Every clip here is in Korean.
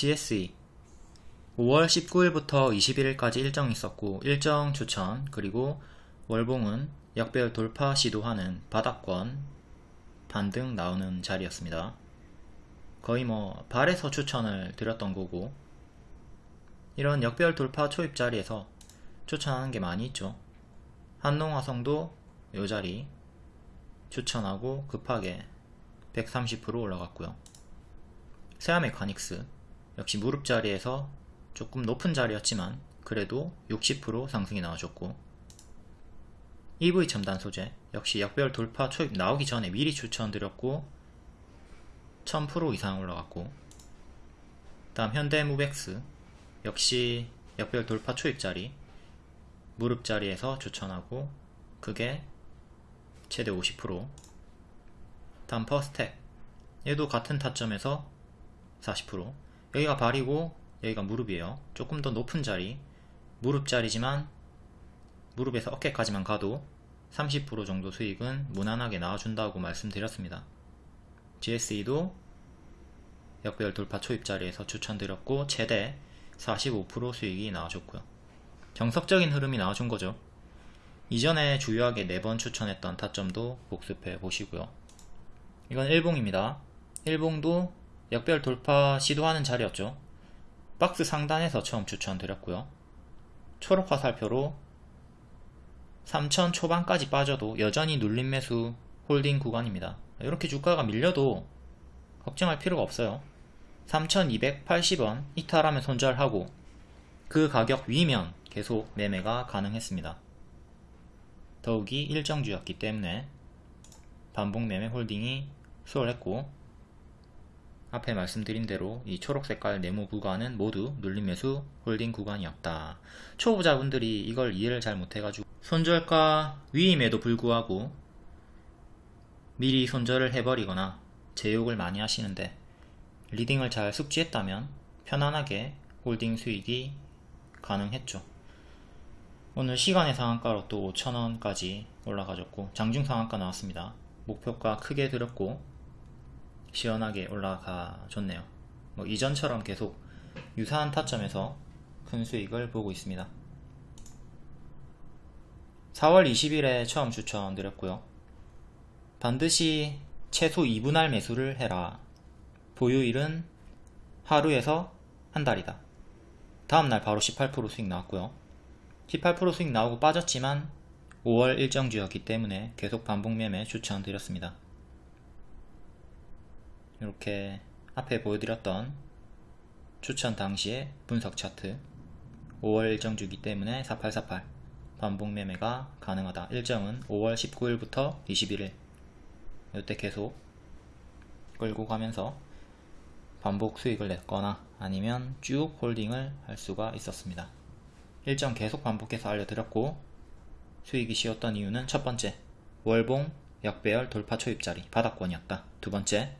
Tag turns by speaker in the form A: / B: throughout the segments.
A: GSE 5월 19일부터 21일까지 일정 있었고 일정 추천 그리고 월봉은 역별 돌파 시도하는 바닥권 반등 나오는 자리였습니다. 거의 뭐 발에서 추천을 드렸던 거고 이런 역별 돌파 초입 자리에서 추천하는 게 많이 있죠. 한농화성도 요 자리 추천하고 급하게 130% 올라갔고요. 세아메카닉스 역시 무릎 자리에서 조금 높은 자리였지만 그래도 60% 상승이 나와줬고 EV 첨단 소재 역시 역별 돌파 초입 나오기 전에 미리 추천드렸고 1000% 이상 올라갔고 다음 현대무백스 역시 역별 돌파 초입 자리 무릎 자리에서 추천하고 그게 최대 50% 다음 퍼스텍 얘도 같은 타점에서 40% 여기가 발이고 여기가 무릎이에요. 조금 더 높은 자리. 무릎 자리지만 무릎에서 어깨까지만 가도 30% 정도 수익은 무난하게 나와준다고 말씀드렸습니다. GSE도 역별 돌파 초입 자리에서 추천드렸고 최대 45% 수익이 나와줬고요. 정석적인 흐름이 나와준 거죠. 이전에 주요하게 4번 추천했던 타점도 복습해 보시고요. 이건 일봉입니다. 일봉도 역별 돌파 시도하는 자리였죠. 박스 상단에서 처음 추천드렸고요. 초록 화살표로 3천 초반까지 빠져도 여전히 눌림 매수 holding 구간입니다. 이렇게 주가가 밀려도 걱정할 필요가 없어요. 3280원 이탈하면 손절하고 그 가격 위면 계속 매매가 가능했습니다. 더욱이 일정주였기 때문에 반복 매매 holding이 수월했고 앞에 말씀드린 대로 이 초록색깔 네모 구간은 모두 눌림 매수 holding 구간이었다. 초보자분들이 이걸 이해를 잘 못해가지고 손절가 위임에도 불구하고 미리 손절을 해버리거나 제 욕을 많이 하시는데 leading을 잘 숙지했다면 편안하게 holding 수익이 가능했죠. 오늘 시간외 상한가로 또 5천원까지 올라가졌고 장중 상한가 나왔습니다. 목표가 크게 들었고 시원하게 올라가 줬네요. 뭐 이전처럼 계속 유사한 타점에서 큰 수익을 보고 있습니다. 4월 20일에 처음 추천드렸고요. 반드시 최소 2분할 매수를 해라. 보유일은 하루에서 한 달이다. 다음날 바로 18% 수익 나왔고요. 18% 수익 나오고 빠졌지만 5월 일정 주였기 때문에 계속 반복 매매 추천드렸습니다 이렇게 앞에 보여드렸던 추천 당시의 분석 차트 5월 일정주기 때문에 4848 반복 매매가 가능하다. 일정은 5월 19일부터 21일 이때 계속 끌고 가면서 반복 수익을 냈거나 아니면 쭉 홀딩을 할 수가 있었습니다. 일정 계속 반복해서 알려드렸고 수익이 쉬었던 이유는 첫 번째 월봉 역배열 돌파 초입자리 바닥권이었다. 두 번째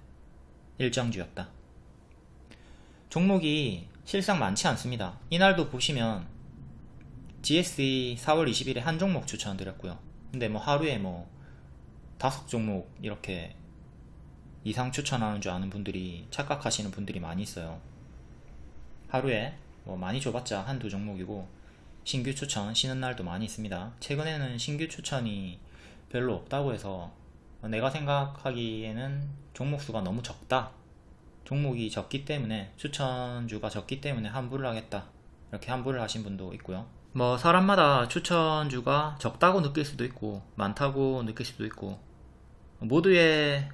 A: 일정주였다. 종목이 실상 많지 않습니다. 이날도 보시면 GSE 4월 20일에 한 종목 추천드렸고요. 근데 뭐 하루에 뭐 다섯 종목 이렇게 이상 추천하는 줄 아는 분들이 착각하시는 분들이 많이 있어요. 하루에 뭐 많이 줘봤자 한 두 종목이고 신규 추천 쉬는 날도 많이 있습니다. 최근에는 신규 추천이 별로 없다고 해서 내가 생각하기에는 종목 수가 너무 적다. 종목이 적기 때문에 추천주가 적기 때문에 환불을 하겠다. 이렇게 환불을 하신 분도 있고요. 뭐 사람마다 추천주가 적다고 느낄 수도 있고 많다고 느낄 수도 있고 모두의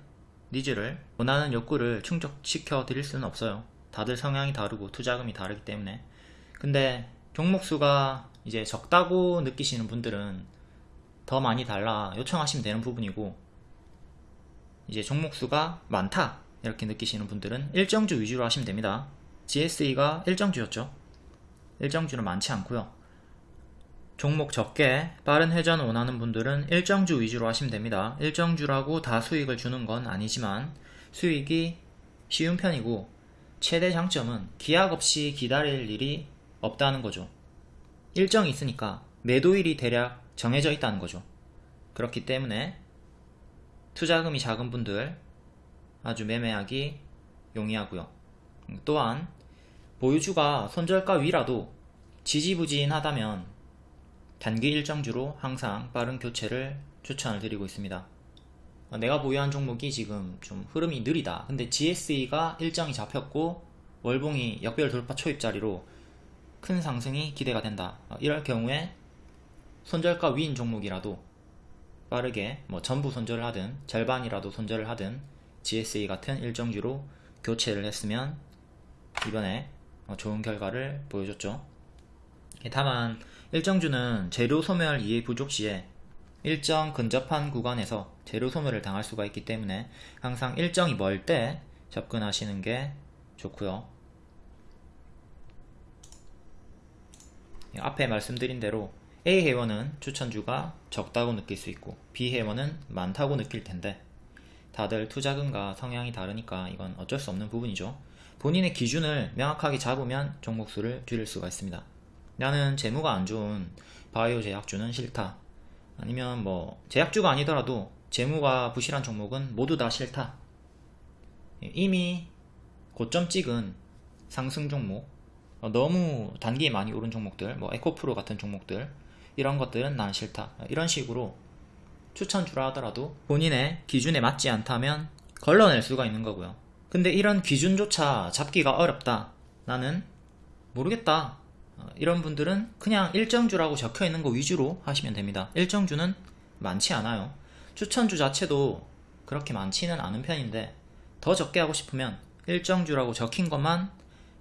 A: needs를 원하는 욕구를 충족시켜 드릴 수는 없어요. 다들 성향이 다르고 투자금이 다르기 때문에. 근데 종목수가 이제 적다고 느끼시는 분들은 더 많이 달라 요청하시면 되는 부분이고 이제 종목수가 많다. 이렇게 느끼시는 분들은 일정주 위주로 하시면 됩니다. GSE가 일정주였죠. 일정주는 많지 않고요. 종목 적게 빠른 회전 원하는 분들은 일정주 위주로 하시면 됩니다. 일정주라고 다 수익을 주는 건 아니지만 수익이 쉬운 편이고 최대 장점은 기약 없이 기다릴 일이 없다는 거죠. 일정이 있으니까 매도일이 대략 정해져 있다는 거죠. 그렇기 때문에 투자금이 작은 분들 아주 매매하기 용이하고요 또한 보유주가 손절가 위라도 지지부진하다면 단기 일정주로 항상 빠른 교체를 추천을 드리고 있습니다. 어, 내가 보유한 종목이 지금 좀 흐름이 느리다. 근데 GSE가 일정이 잡혔고 월봉이 역별 돌파 초입자리로 큰 상승이 기대가 된다. 어, 이럴 경우에 손절가 위인 종목이라도 빠르게 뭐 전부 손절을 하든 절반이라도 손절을 하든 GSE 같은 일정주로 교체를 했으면 이번에 어, 좋은 결과를 보여줬죠. 다만 일정주는 재료 소멸 이해 부족 시에 일정 근접한 구간에서 재료 소멸을 당할 수가 있기 때문에 항상 일정이 멀 때 접근하시는 게 좋고요. 앞에 말씀드린 대로 A 회원은 추천주가 적다고 느낄 수 있고 B 회원은 많다고 느낄 텐데 다들 투자금과 성향이 다르니까 이건 어쩔 수 없는 부분이죠. 본인의 기준을 명확하게 잡으면 종목수를 줄일 수가 있습니다. 나는 재무가 안 좋은 바이오 제약주는 싫다. 아니면 뭐 제약주가 아니더라도 재무가 부실한 종목은 모두 다 싫다. 이미 고점 찍은 상승 종목 어, 너무 단기에 많이 오른 종목들 뭐 에코프로 같은 종목들 이런 것들은 난 싫다. 이런 식으로 추천주라 하더라도 본인의 기준에 맞지 않다면 걸러낼 수가 있는 거고요. 근데 이런 기준조차 잡기가 어렵다. 나는 모르겠다. 어, 이런 분들은 그냥 일정주라고 적혀 있는 거 위주로 하시면 됩니다. 일정주는 많지 않아요. 추천주 자체도 그렇게 많지는 않은 편인데 더 적게 하고 싶으면 일정주라고 적힌 것만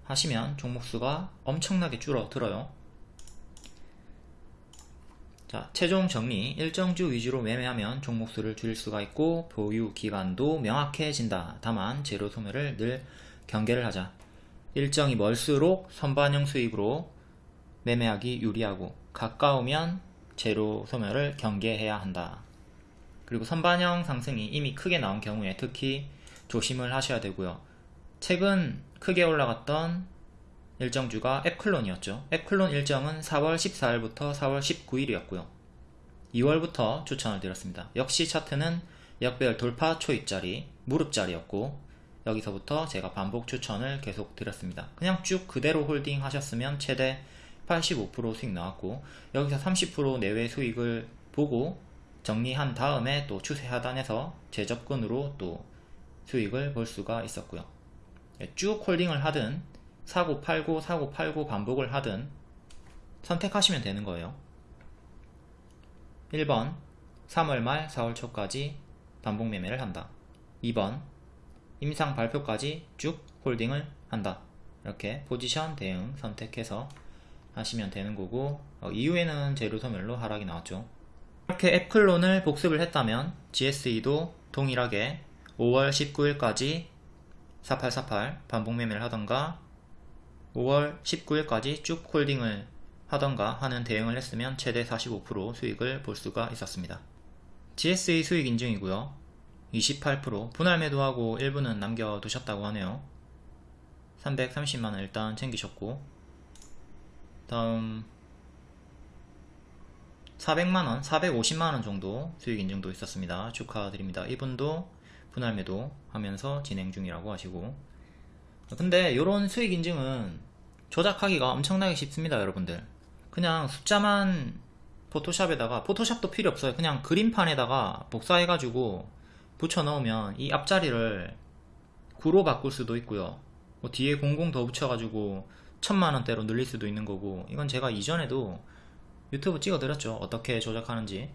A: 하시면 종목수가 엄청나게 줄어들어요 자, 최종 정리 일정주 위주로 매매하면 종목수를 줄일 수가 있고 보유 기간도 명확해진다 다만 재료 소멸을 늘 경계를 하자 일정이 멀수록 선반영 수익으로 매매하기 유리하고 가까우면 제로 소멸을 경계해야 한다. 그리고 선반영 상승이 이미 크게 나온 경우에 특히 조심을 하셔야 되고요. 최근 크게 올라갔던 일정주가 앱클론이었죠. 앱클론 일정은 4월 14일부터 4월 19일이었고요. 2월부터 추천을 드렸습니다. 역시 차트는 역별 돌파 초입자리, 무릎자리였고 여기서부터 제가 반복 추천을 계속 드렸습니다. 그냥 쭉 그대로 홀딩 하셨으면 최대 85% 수익 나왔고 여기서 30% 내외 수익을 보고 정리한 다음에 또 추세 하단에서 재접근으로 또 수익을 볼 수가 있었고요. 예, 쭉 홀딩을 하든 사고 팔고 사고 팔고 반복을 하든 선택하시면 되는 거예요. 1번 3월 말 4월 초까지 반복 매매를 한다. 2번 임상 발표까지 쭉 홀딩을 한다. 이렇게 포지션 대응 선택해서 하시면 되는 거고 어, 이후에는 재료 소멸로 하락이 나왔죠. 이렇게 애플론을 복습을 했다면 GSE도 동일하게 5월 19일까지 4848 반복 매매를 하던가 5월 19일까지 쭉 홀딩을 하던가 하는 대응을 했으면 최대 45% 수익을 볼 수가 있었습니다. GSE 수익 인증이고요. 28% 분할 매도하고 일부는 남겨두셨다고 하네요. 330만원 일단 챙기셨고 다음 400만원, 450만원 정도 수익 인증도 있었습니다. 축하드립니다. 이분도 분할 매도 하면서 진행 중이라고 하시고 근데 이런 수익 인증은 조작하기가 엄청나게 쉽습니다 여러분들. 그냥 숫자만 포토샵에다가 포토샵도 필요 없어요. 그냥 그림판에다가 복사해 가지고 붙여 넣으면 이 앞자리를 9로 바꿀 수도 있고요. 뭐 뒤에 00 더 붙여 가지고 천만원대로 늘릴 수도 있는 거고 이건 제가 이전에도 유튜브 찍어 드렸죠. 어떻게 조작하는지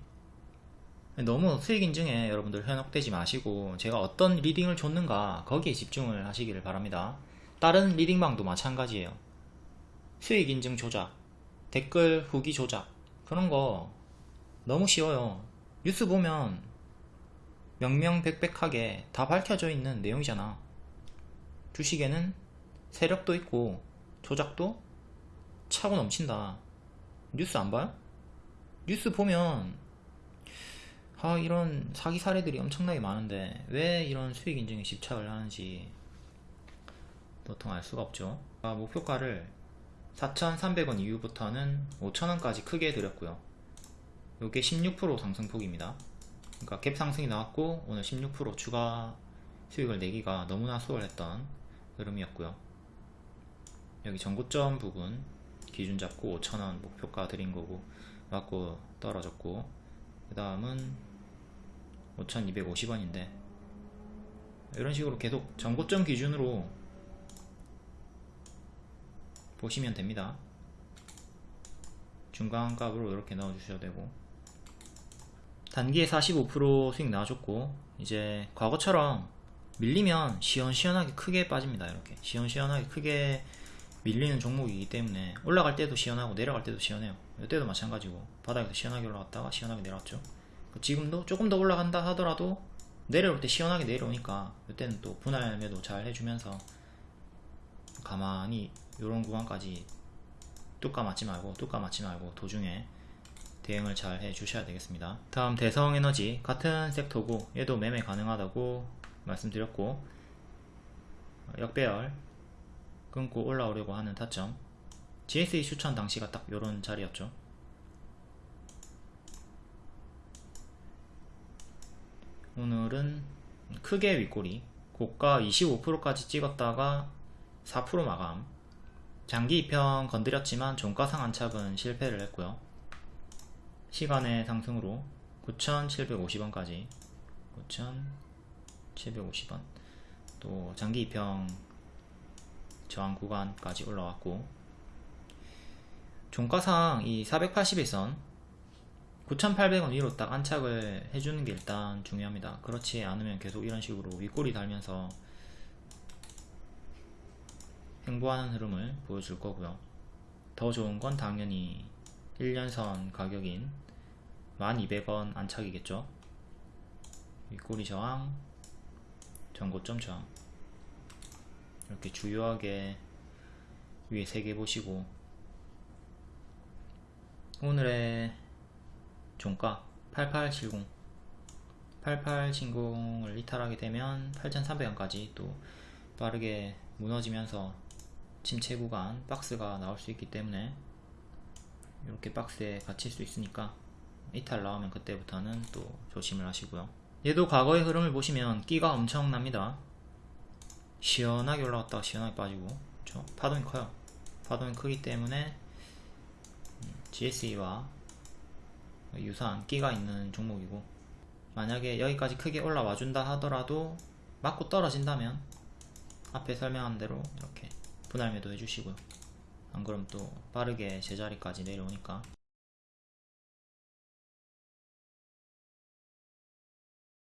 A: 너무 수익 인증에 여러분들 현혹되지 마시고 제가 어떤 리딩을 줬는가 거기에 집중을 하시기를 바랍니다. 다른 리딩방도 마찬가지예요. 수익 인증 조작 댓글 후기 조작 그런 거 너무 쉬워요. 뉴스 보면 명명백백하게 다 밝혀져 있는 내용이잖아. 주식에는 세력도 있고 조작도 차고 넘친다. 뉴스 안 봐요? 뉴스 보면 아 이런 사기 사례들이 엄청나게 많은데 왜 이런 수익 인증에 집착을 하는지 도통 알 수가 없죠. 아, 목표가를 4,300원 이후부터는 5,000원까지 크게 드렸고요. 이게 16% 상승폭입니다. 그러니까 갭 상승이 나왔고 오늘 16% 추가 수익을 내기가 너무나 수월했던 흐름이었고요. 여기 전고점 부분 기준 잡고 5,000원 목표가 드린 거고 맞고 떨어졌고 그 다음은 5,250원인데 이런 식으로 계속 전고점 기준으로 보시면 됩니다. 중간값으로 이렇게 넣어 주셔도 되고 단기에 45% 수익 나와줬고 이제 과거처럼 밀리면 시원시원하게 크게 빠집니다 이렇게. 시원시원하게 크게 밀리는 종목이기 때문에 올라갈 때도 시원하고 내려갈 때도 시원해요. 이때도 마찬가지고 바닥에서 시원하게 올라갔다가 시원하게 내려왔죠 지금도 조금 더 올라간다 하더라도 내려올 때 시원하게 내려오니까 이때는 또 분할 매도 잘 해주면서 가만히 이런 구간까지 뚜까 맞지 말고 뚜까 맞지 말고 도중에 대응을 잘 해주셔야 되겠습니다. 다음 대성에너지. 같은 섹터고 얘도 매매 가능하다고 말씀드렸고 역배열 끊고 올라오려고 하는 타점. GSE 추천 당시가 딱 요런 자리였죠 오늘은 크게 윗꼬리 고가 25%까지 찍었다가 4% 마감. 장기 2평 건드렸지만 종가 상 안착은 실패를 했고요. 시간의 상승으로 9,750원까지 9,750원. 또 장기 2평 저항 구간까지 올라왔고 종가상 이 480일선 9,800원 위로 딱 안착을 해주는 게 일단 중요합니다. 그렇지 않으면 계속 이런 식으로 윗꼬리 달면서 횡보하는 흐름을 보여줄 거고요. 더 좋은 건 당연히 1년선 가격인 1200원 안착이겠죠? 윗꼬리 저항 전고점 저항. 이렇게 주요하게 위에 3개 보시고 오늘의 종가 8870 8870을 이탈하게 되면 8300원까지 또 빠르게 무너지면서 침체 구간 박스가 나올 수 있기 때문에 이렇게 박스에 갇힐 수 있으니까 이탈 나오면 그때부터는 또 조심을 하시고요. 얘도 과거의 흐름을 보시면 끼가 엄청납니다. 시원하게 올라갔다가 시원하게 빠지고. 그렇죠? 파동이 커요. 파동이 크기 때문에 GSE와 유사한 끼가 있는 종목이고 만약에 여기까지 크게 올라와 준다 하더라도 맞고 떨어진다면 앞에 설명한 대로 이렇게 분할 매도 해주시고요. 안 그럼 또 빠르게 제자리까지 내려오니까